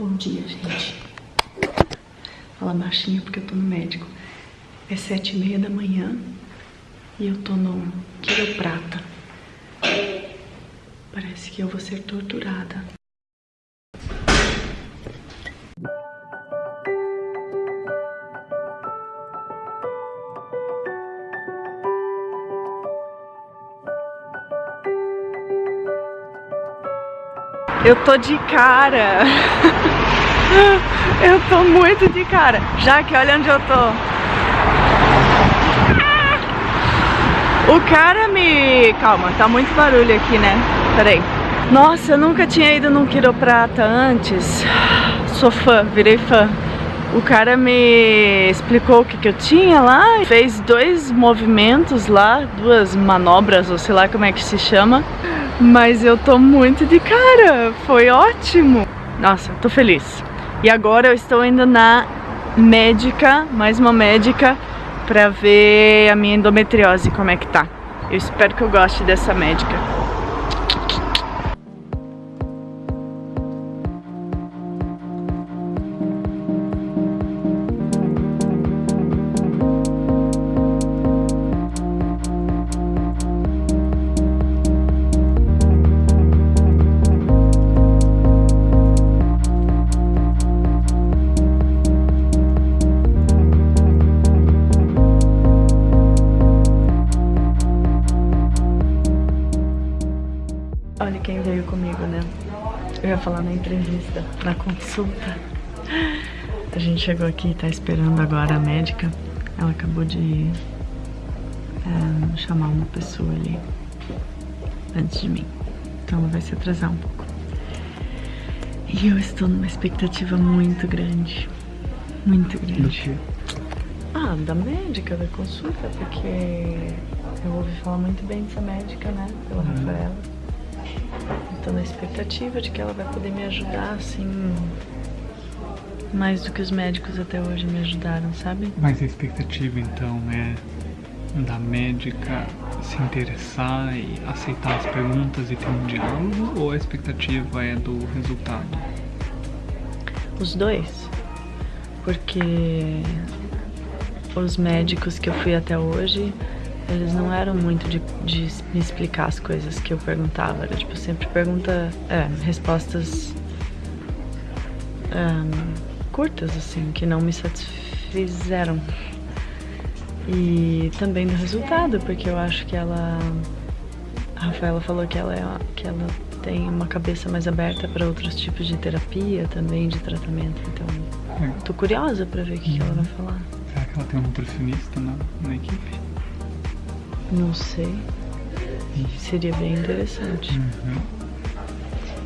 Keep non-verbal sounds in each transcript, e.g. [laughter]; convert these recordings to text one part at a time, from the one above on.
Bom dia, gente. Fala baixinho porque eu tô no médico. É sete e meia da manhã e eu tô no quiroprata. Parece que eu vou ser torturada. Eu tô de cara. [laughs] Eu tô muito de cara. Já que olha onde eu tô. O cara me... Calma, tá muito barulho aqui, né? Peraí. Nossa, eu nunca tinha ido num quiroprata antes. Sou fã, virei fã. O cara me explicou o que, que eu tinha lá, fez dois movimentos lá, duas manobras, ou sei lá como é que se chama. Mas eu tô muito de cara, foi ótimo. Nossa, tô feliz. E agora eu estou indo na médica, mais uma médica, pra ver a minha endometriose, como é que tá. Eu espero que eu goste dessa médica. Falar na entrevista, na consulta. A gente chegou aqui e tá esperando agora a médica. Ela acabou de é, chamar uma pessoa ali antes de mim. Então ela vai se atrasar um pouco. E eu estou numa expectativa muito grande. Muito grande. Ah, da médica, da consulta, porque eu ouvi falar muito bem dessa médica, né? Pela uhum. Rafaela. Tô na expectativa de que ela vai poder me ajudar, assim, mais do que os médicos até hoje me ajudaram, sabe? Mas a expectativa, então, é da médica se interessar e aceitar as perguntas e ter um diálogo? Ou a expectativa é do resultado? Os dois. Porque os médicos que eu fui até hoje eles não eram muito de, de me explicar as coisas que eu perguntava. Era tipo, sempre pergunta, é, respostas um, curtas, assim, que não me satisfizeram. E também do resultado, porque eu acho que ela... A Rafaela falou que ela, é, que ela tem uma cabeça mais aberta para outros tipos de terapia também, de tratamento. Então, é. tô curiosa para ver o que, uhum. que, ela vai falar. Será que ela tem um nutricionista na, na equipe? Não sei. Seria bem interessante. Uhum.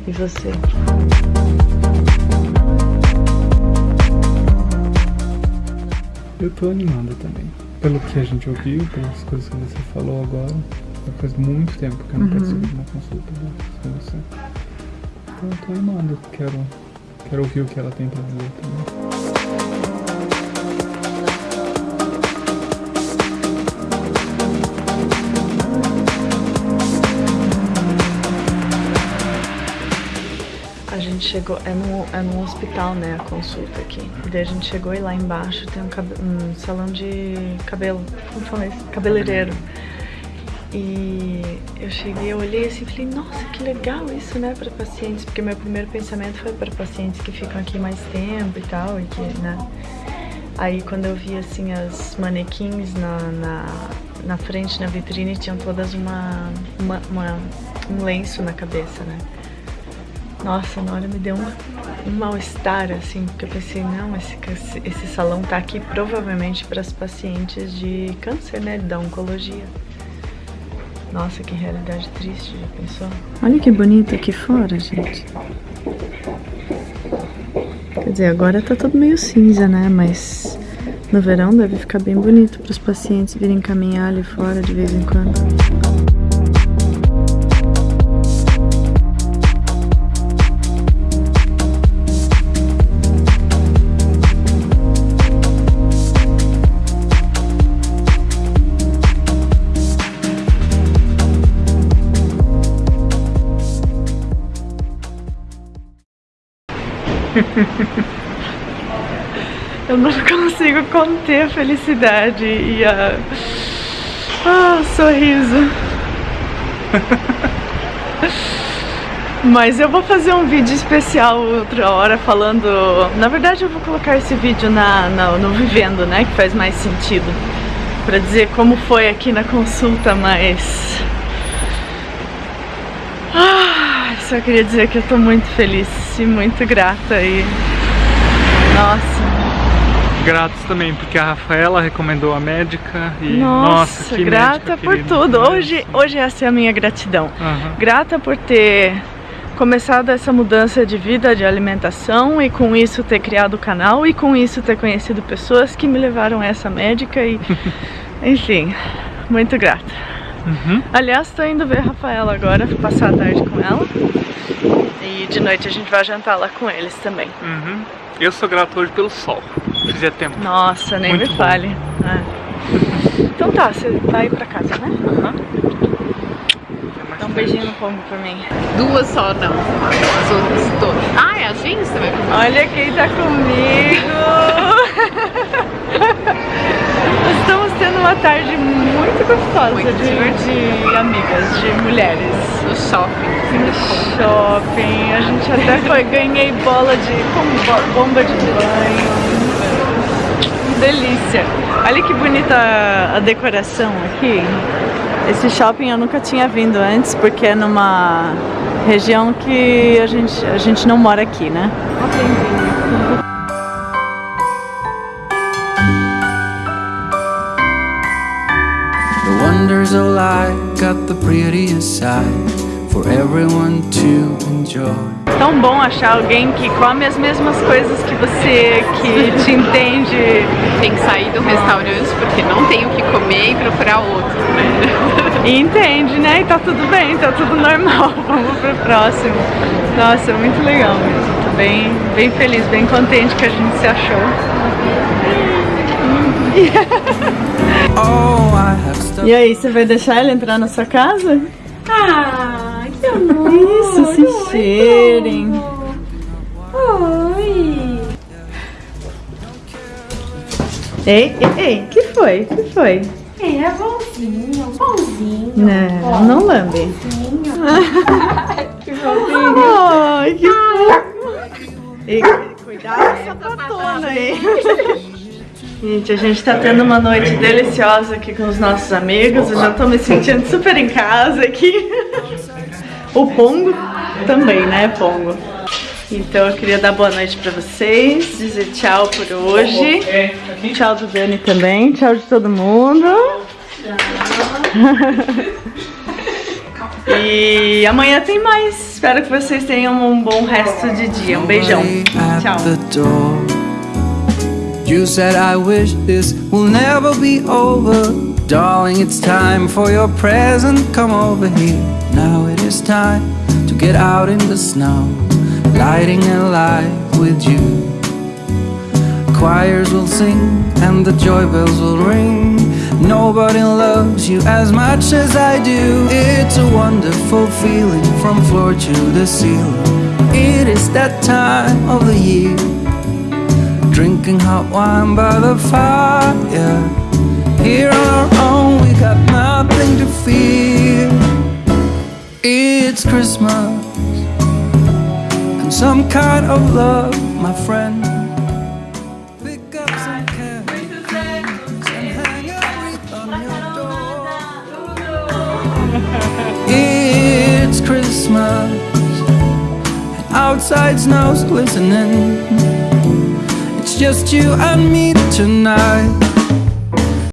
E você? Eu tô animado também. Pelo que a gente ouviu, pelas coisas que você falou agora. Faz muito tempo que eu não uhum. participo de uma consulta com você. Então eu tô animado. Quero, quero ouvir o que ela tem pra dizer também. Chegou, é no, é no hospital, né, a consulta aqui. E daí a gente chegou e lá embaixo tem um, um salão de cabelo, como falei, cabeleireiro. E eu cheguei, eu olhei assim e falei, nossa, que legal isso, né, para pacientes, porque meu primeiro pensamento foi para pacientes que ficam aqui mais tempo e tal, e que, né. Aí quando eu vi, assim, as manequins na, na, na frente, na vitrine, tinham todas uma, uma, uma um lenço na cabeça, né. Nossa, na hora me deu um, um mal-estar, assim, porque eu pensei, não, esse, esse salão tá aqui provavelmente para as pacientes de câncer, né, da oncologia. Nossa, que realidade triste, já pensou? Olha que bonito aqui fora, gente. Quer dizer, agora tá tudo meio cinza, né, mas no verão deve ficar bem bonito para os pacientes virem caminhar ali fora de vez em quando. [laughs] Eu não consigo conter a felicidade e a... Ah, sorriso. [laughs] Mas eu vou fazer um vídeo especial outra hora falando... Na verdade eu vou colocar esse vídeo na, na, no Vivendo, né? Que faz mais sentido. Pra dizer como foi aqui na consulta, mas... Ah, só queria dizer que eu tô muito feliz muito grata e... Nossa, gratos também, porque a Rafaela recomendou a médica e nossa, nossa que grata por querida. tudo. Hoje, hoje essa é a minha gratidão. Uhum. Grata por ter começado essa mudança de vida, de alimentação e com isso ter criado o canal e com isso ter conhecido pessoas que me levaram a essa médica e [laughs] enfim, muito grata. Uhum. Aliás, tô indo ver a Rafaela agora, passar a tarde com ela e de noite a gente vai jantar lá com eles também. Uhum. Eu sou grato hoje pelo sol. Fazia tempo. Nossa, nem Muito me bom. fale. É. Então tá, você vai pra casa, né? Dá um beijinho no pombo pra mim. Duas só não, as outras todas. Ah, é a gente? Você vai comer? Olha quem tá comigo! Uma tarde muito gostosa Muito de, de amigas, de mulheres. No shopping. No shopping, a gente até foi, ganhei bola de com bo- bomba de banho. Delícia! Olha que bonita a decoração aqui. Esse shopping eu nunca tinha vindo antes porque é numa região que a gente, a gente não mora aqui, né? Of life got the prettiest side for everyone to enjoy. Tão bom achar alguém que come as mesmas coisas que você, que te entende Tem que sair do restaurante porque não tem o que comer e procurar outro, né? [laughs] e entende, né? E tá tudo bem, tá tudo normal. [laughs] Vamos pro próximo. Nossa, muito legal mesmo. Tô bem, bem feliz, bem contente que a gente se achou. [laughs] E aí, você vai deixar ele entrar na sua casa? Ah, que amor! [laughs] Isso, se cheirem. Oi! Ei, ei, ei, que foi? Que foi? É, é bonzinho, bonzinho. Não, não lambe. [laughs] Que fofinho. Ai, que fofo. Cuidado com essa patona aí. Gente, a gente tá tendo uma noite deliciosa aqui com os nossos amigos. Eu já tô me sentindo super em casa aqui. O Pongo também, né, Pongo? Então eu queria dar boa noite pra vocês, dizer tchau por hoje. Tchau do Dani também, tchau de todo mundo. E amanhã tem mais. Espero que vocês tenham um bom resto de dia. Um beijão. Tchau. You said I wish this will never be over. Darling, it's time for your present. Come over here. Now it is time to get out in the snow. Lighting a light with you. Choirs will sing and the joy bells will ring. Nobody loves you as much as I do. It's a wonderful feeling from floor to the ceiling. It is that time of the year. Hot wine by the fire. Here on our own, we got nothing to fear. It's Christmas and some kind of love, my friend. It's Christmas, and outside snow's glistening. Just you and me tonight.